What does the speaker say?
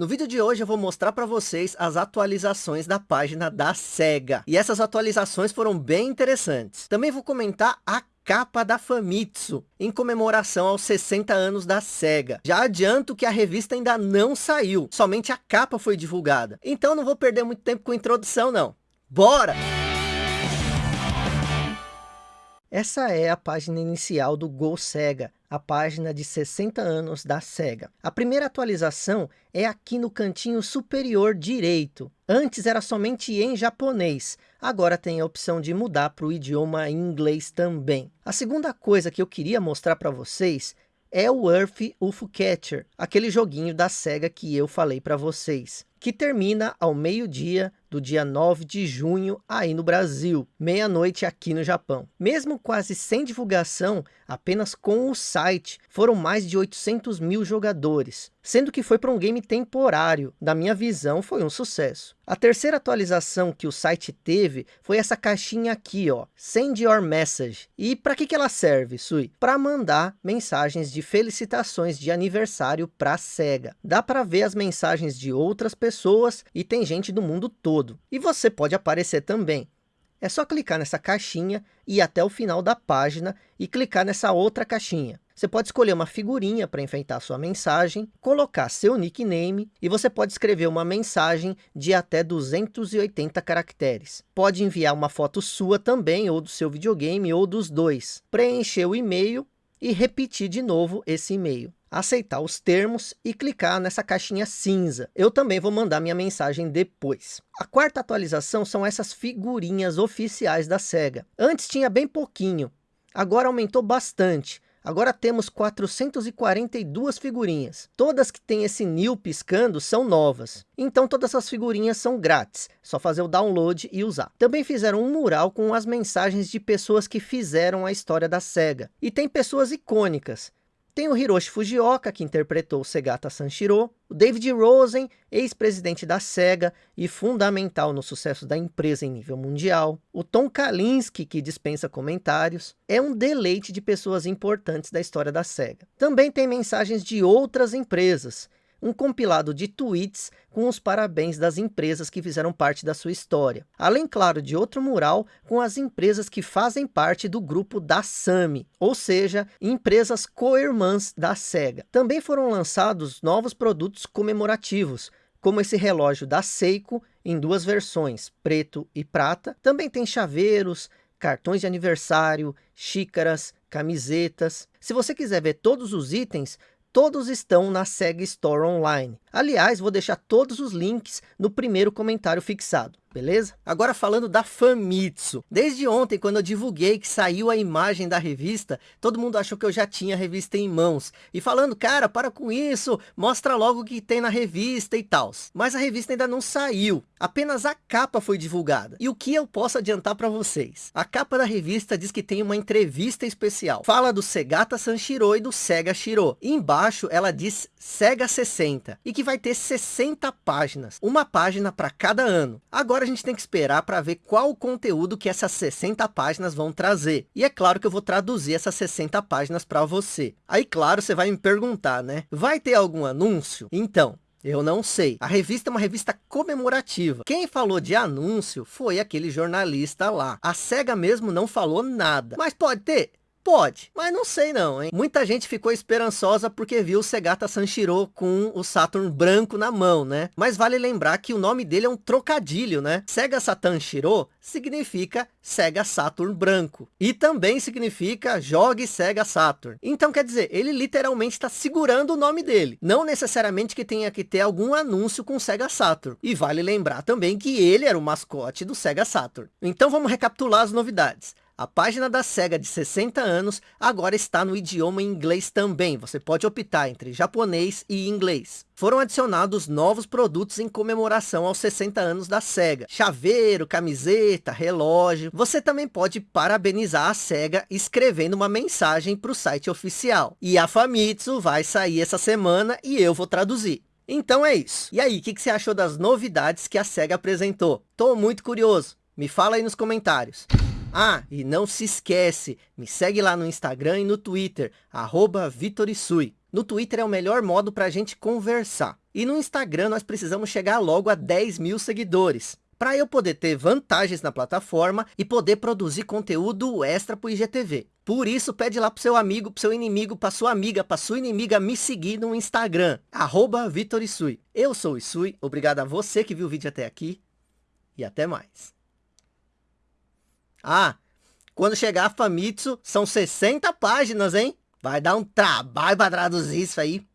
No vídeo de hoje eu vou mostrar para vocês as atualizações da página da SEGA. E essas atualizações foram bem interessantes. Também vou comentar a capa da Famitsu, em comemoração aos 60 anos da SEGA. Já adianto que a revista ainda não saiu, somente a capa foi divulgada. Então não vou perder muito tempo com introdução não. Bora! Essa é a página inicial do Go Sega, a página de 60 anos da SEGA. A primeira atualização é aqui no cantinho superior direito. Antes era somente em japonês, agora tem a opção de mudar para o idioma inglês também. A segunda coisa que eu queria mostrar para vocês é o Earth UFO Catcher, aquele joguinho da SEGA que eu falei para vocês, que termina ao meio-dia do dia 9 de junho aí no Brasil, meia-noite aqui no Japão. Mesmo quase sem divulgação, apenas com o site, foram mais de 800 mil jogadores, sendo que foi para um game temporário. Da minha visão, foi um sucesso. A terceira atualização que o site teve foi essa caixinha aqui, ó, Send Your Message. E para que, que ela serve, Sui? Para mandar mensagens de felicitações de aniversário para a SEGA. Dá para ver as mensagens de outras pessoas e tem gente do mundo todo todo. E você pode aparecer também. É só clicar nessa caixinha e ir até o final da página e clicar nessa outra caixinha. Você pode escolher uma figurinha para enfeitar sua mensagem, colocar seu nickname e você pode escrever uma mensagem de até 280 caracteres. Pode enviar uma foto sua também, ou do seu videogame, ou dos dois. Preencher o e-mail e repetir de novo esse e-mail aceitar os termos e clicar nessa caixinha cinza. Eu também vou mandar minha mensagem depois. A quarta atualização são essas figurinhas oficiais da SEGA. Antes tinha bem pouquinho, agora aumentou bastante. Agora temos 442 figurinhas. Todas que têm esse new piscando são novas. Então todas as figurinhas são grátis. Só fazer o download e usar. Também fizeram um mural com as mensagens de pessoas que fizeram a história da SEGA. E tem pessoas icônicas. Tem o Hiroshi Fujioka, que interpretou Segata Sanshiro, o David Rosen, ex-presidente da SEGA e fundamental no sucesso da empresa em nível mundial, o Tom Kalinske, que dispensa comentários, é um deleite de pessoas importantes da história da SEGA. Também tem mensagens de outras empresas, um compilado de tweets com os parabéns das empresas que fizeram parte da sua história. Além, claro, de outro mural com as empresas que fazem parte do grupo da SAMI, ou seja, empresas co-irmãs da SEGA. Também foram lançados novos produtos comemorativos, como esse relógio da Seiko, em duas versões, preto e prata. Também tem chaveiros, cartões de aniversário, xícaras, camisetas. Se você quiser ver todos os itens, todos estão na SEG Store Online. Aliás, vou deixar todos os links no primeiro comentário fixado beleza? Agora falando da Famitsu. Desde ontem, quando eu divulguei que saiu a imagem da revista, todo mundo achou que eu já tinha a revista em mãos. E falando, cara, para com isso, mostra logo o que tem na revista e tal. Mas a revista ainda não saiu. Apenas a capa foi divulgada. E o que eu posso adiantar para vocês? A capa da revista diz que tem uma entrevista especial. Fala do Segata Sanshiro e do Sega Shiro. E embaixo ela diz Sega 60. E que vai ter 60 páginas. Uma página para cada ano. Agora Agora a gente tem que esperar para ver qual o conteúdo que essas 60 páginas vão trazer. E é claro que eu vou traduzir essas 60 páginas para você. Aí, claro, você vai me perguntar, né? Vai ter algum anúncio? Então, eu não sei. A revista é uma revista comemorativa. Quem falou de anúncio foi aquele jornalista lá. A SEGA mesmo não falou nada. Mas pode ter? Pode, mas não sei não, hein? Muita gente ficou esperançosa porque viu o Segata Sanshiro com o Saturn branco na mão, né? Mas vale lembrar que o nome dele é um trocadilho, né? Sega Saturn Shiro significa Sega Saturn branco. E também significa jogue Sega Saturn. Então quer dizer, ele literalmente está segurando o nome dele. Não necessariamente que tenha que ter algum anúncio com Sega Saturn. E vale lembrar também que ele era o mascote do Sega Saturn. Então vamos recapitular as novidades. A página da SEGA de 60 anos agora está no idioma inglês também. Você pode optar entre japonês e inglês. Foram adicionados novos produtos em comemoração aos 60 anos da SEGA. Chaveiro, camiseta, relógio. Você também pode parabenizar a SEGA escrevendo uma mensagem para o site oficial. E a Famitsu vai sair essa semana e eu vou traduzir. Então é isso. E aí, o que, que você achou das novidades que a SEGA apresentou? Tô muito curioso. Me fala aí nos comentários. Ah, e não se esquece, me segue lá no Instagram e no Twitter, arroba Vitorisui. No Twitter é o melhor modo para a gente conversar. E no Instagram nós precisamos chegar logo a 10 mil seguidores para eu poder ter vantagens na plataforma e poder produzir conteúdo extra para o IGTV. Por isso, pede lá para seu amigo, para seu inimigo, para sua amiga, para sua inimiga me seguir no Instagram, arroba Vitor Isui. Eu sou o Isui, obrigado a você que viu o vídeo até aqui e até mais. Ah, quando chegar a Famitsu, são 60 páginas, hein? Vai dar um trabalho para traduzir isso aí.